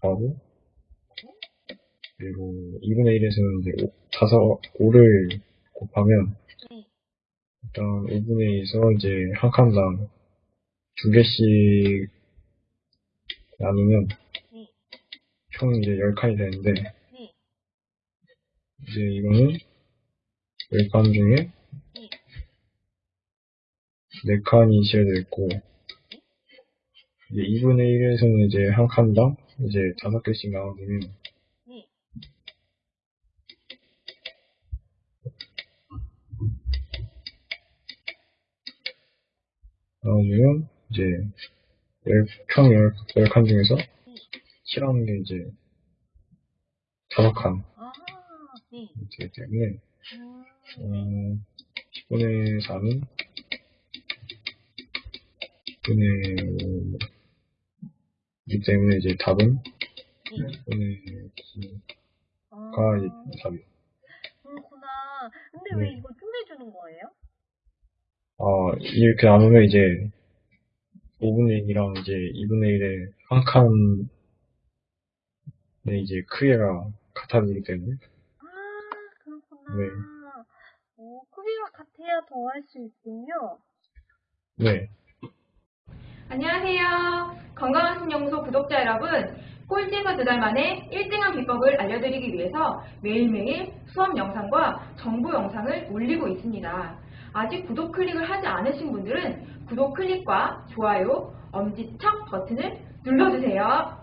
곱하고 그리고 2분의 1에서는 이제 5, 5를 곱하면 네. 일단 5분의 2에서 이제 한 칸당 두 개씩 나누면 네. 총 이제 10칸이 되는데 네. 이제 이거는 10칸 중에 네. 4칸이 지어져 있고 이제 2분의 1에서는 이제 한 칸당 이제 5개씩 나눠주면 네. 나눠주면 이제 10, 총 10, 10칸 중에서 칠하는 게 이제 5칸 아, 네. 되기 때문에 음, 어, 10분의 4는 10분의 5 이기 때문에 이제 답은 네. 10분의 아, 9가 이제 답이에요. 그렇구나. 근데 왜 네. 이거 쪼개주는 거예요? 아, 이렇게 나누면 이제 5분의 1이랑 이제 2분의 1의 한 칸의 이제 크기가 같아지기 때문에 아, 그렇구나. 네. 오, 크기가 같아야 더 할 수 있군요. 네. 안녕하세요. 건강한 신연구소 구독자 여러분. 꼴찌에서 두 달 만에 1등한 비법을 알려드리기 위해서 매일매일 수업 영상과 정보 영상을 올리고 있습니다. 아직 구독 클릭을 하지 않으신 분들은 구독 클릭과 좋아요, 엄지척 버튼을 눌러주세요.